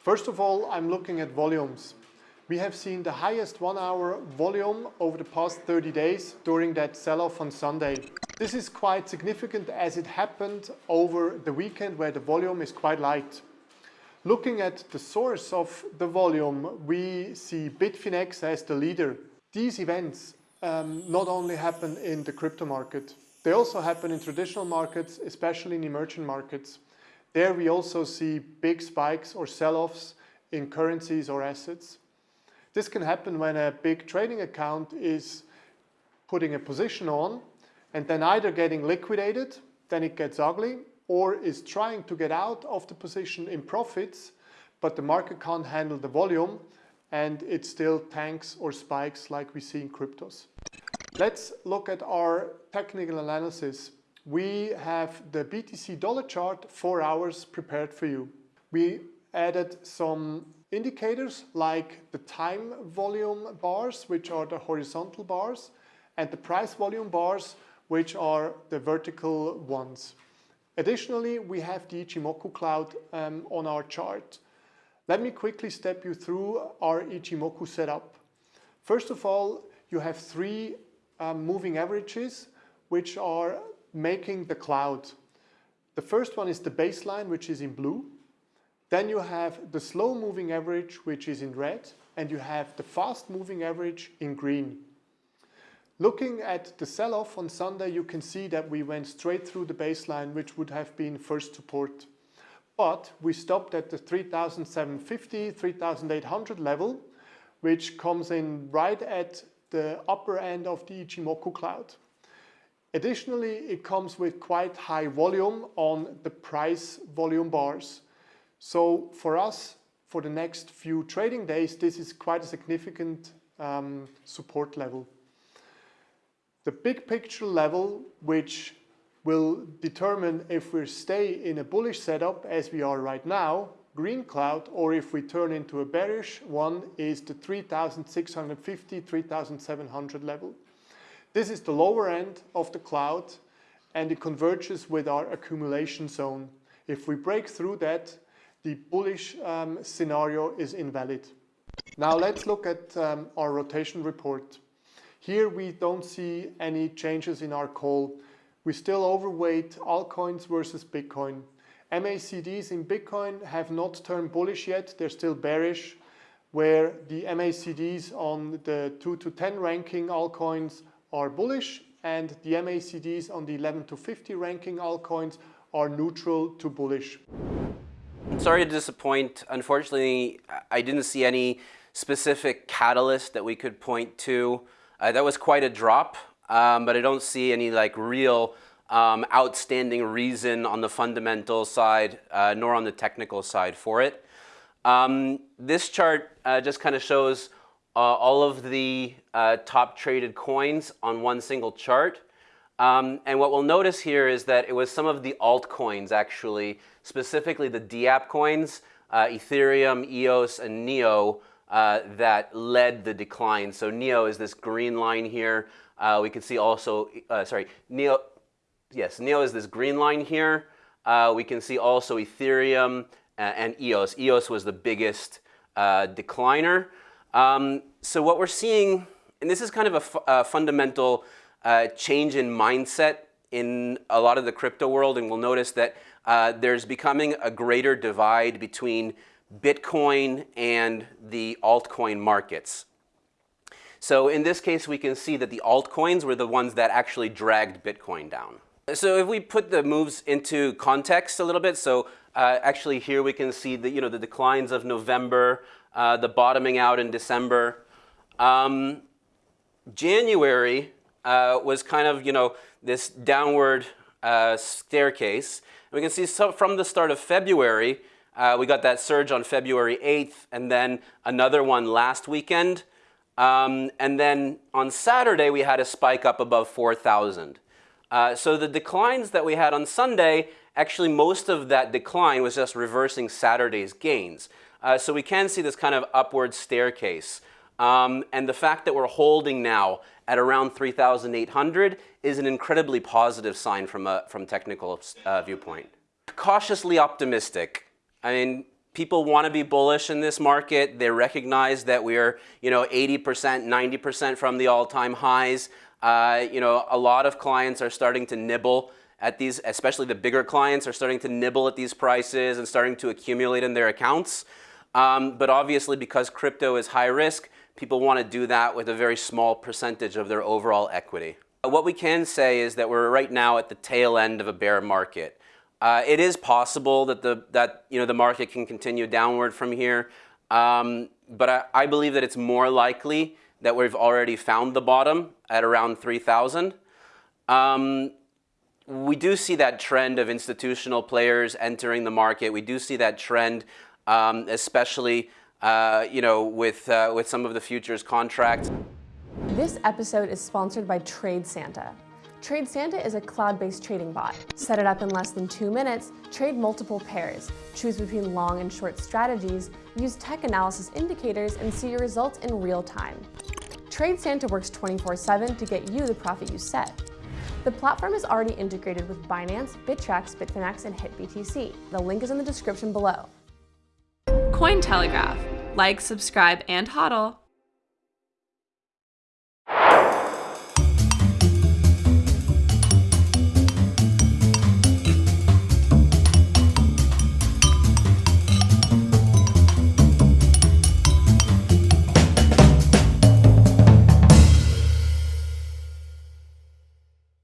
First of all, I'm looking at volumes. We have seen the highest one-hour volume over the past 30 days during that sell-off on Sunday. This is quite significant as it happened over the weekend where the volume is quite light. Looking at the source of the volume, we see Bitfinex as the leader. These events um, not only happen in the crypto market, they also happen in traditional markets, especially in emerging markets. There we also see big spikes or sell-offs in currencies or assets. This can happen when a big trading account is putting a position on and then either getting liquidated, then it gets ugly, or is trying to get out of the position in profits, but the market can't handle the volume and it still tanks or spikes like we see in cryptos. Let's look at our technical analysis. We have the BTC dollar chart, four hours prepared for you. We added some indicators like the time volume bars, which are the horizontal bars, and the price volume bars, which are the vertical ones. Additionally, we have the Ichimoku cloud um, on our chart. Let me quickly step you through our Ichimoku setup. First of all, you have three um, moving averages, which are making the cloud. The first one is the baseline, which is in blue. Then you have the slow moving average, which is in red, and you have the fast moving average in green. Looking at the sell-off on Sunday, you can see that we went straight through the baseline, which would have been first support. But we stopped at the 3,750, 3,800 level, which comes in right at the upper end of the Ichimoku cloud. Additionally, it comes with quite high volume on the price volume bars. So for us, for the next few trading days, this is quite a significant um, support level. The big picture level, which will determine if we stay in a bullish setup as we are right now, green cloud, or if we turn into a bearish one, is the 3650, 3700 level. This is the lower end of the cloud and it converges with our accumulation zone. If we break through that, the bullish um, scenario is invalid. Now let's look at um, our rotation report. Here we don't see any changes in our call. We still overweight altcoins versus Bitcoin. MACDs in Bitcoin have not turned bullish yet, they're still bearish, where the MACDs on the 2 to 10 ranking altcoins are bullish and the MACDs on the 11 to 50 ranking altcoins are neutral to bullish. Sorry to disappoint. Unfortunately, I didn't see any specific catalyst that we could point to. Uh, that was quite a drop, um, but I don't see any like real um, outstanding reason on the fundamental side, uh, nor on the technical side for it. Um, this chart uh, just kind of shows all of the uh, top traded coins on one single chart. Um, and what we'll notice here is that it was some of the altcoins actually, specifically the DApp coins, uh, Ethereum, EOS, and NEO uh, that led the decline. So NEO is this green line here. Uh, we can see also, uh, sorry, NEO, yes, NEO is this green line here. Uh, we can see also Ethereum and EOS. EOS was the biggest decliner. Um, so what we're seeing, and this is kind of a, fundamental uh, change in mindset in a lot of the crypto world, and we'll notice that uh, there's becoming a greater divide between Bitcoin and the altcoin markets. So in this case, we can see that the altcoins were the ones that actually dragged Bitcoin down. So if we put the moves into context a little bit, so uh, actually here we can see the, you know, the declines of November, uh, the bottoming out in December. Um, January uh, was kind of, you know, this downward uh, staircase. And we can see so from the start of February, uh, we got that surge on February 8th and then another one last weekend. Um, and then on Saturday, we had a spike up above 4,000. Uh, so the declines that we had on Sunday, actually most of that decline was just reversing Saturday's gains. Uh, so we can see this kind of upward staircase. Um, and the fact that we're holding now at around 3,800 is an incredibly positive sign from a from technical uh, viewpoint. Cautiously optimistic. I mean, people want to be bullish in this market. They recognize that we are, you know, 80%, 90% from the all-time highs. Uh, you know, a lot of clients are starting to nibble at these, especially the bigger clients are starting to nibble at these prices and starting to accumulate in their accounts. Um, but obviously because crypto is high risk, people want to do that with a very small percentage of their overall equity. What we can say is that we're right now at the tail end of a bear market. Uh, it is possible that the, that, you know, the market can continue downward from here, um, but I, I believe that it's more likely that we've already found the bottom at around 3,000. Um, we do see that trend of institutional players entering the market. We do see that trend, um, especially uh, you know, with, uh, with some of the futures contracts. This episode is sponsored by Trade Santa. Trade Santa is a cloud-based trading bot. Set it up in less than two minutes, trade multiple pairs, choose between long and short strategies, use tech analysis indicators, and see your results in real time. Trade Santa works 24-7 to get you the profit you set. The platform is already integrated with Binance, Bittrex, Bitfinex, and HitBTC. The link is in the description below. Cointelegraph. Like, subscribe, and hodl.